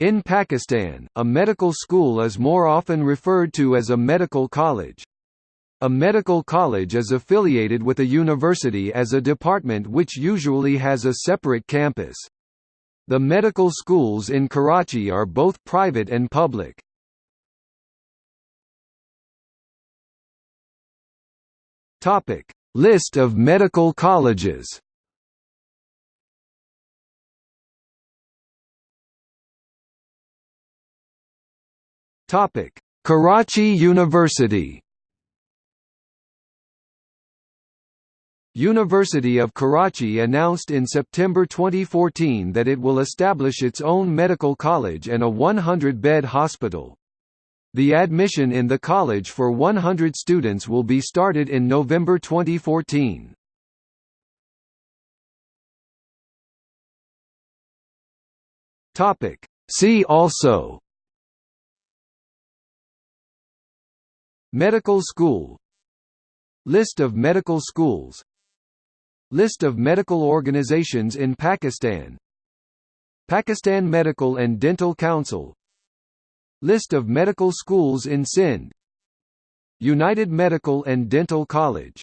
In Pakistan, a medical school is more often referred to as a medical college. A medical college is affiliated with a university as a department which usually has a separate campus. The medical schools in Karachi are both private and public. List of medical colleges Topic: Karachi University. University of Karachi announced in September 2014 that it will establish its own medical college and a 100-bed hospital. The admission in the college for 100 students will be started in November 2014. See also Medical school. List of medical schools. List of medical organizations in Pakistan. Pakistan Medical and Dental Council. List of medical schools in Sindh. United Medical and Dental College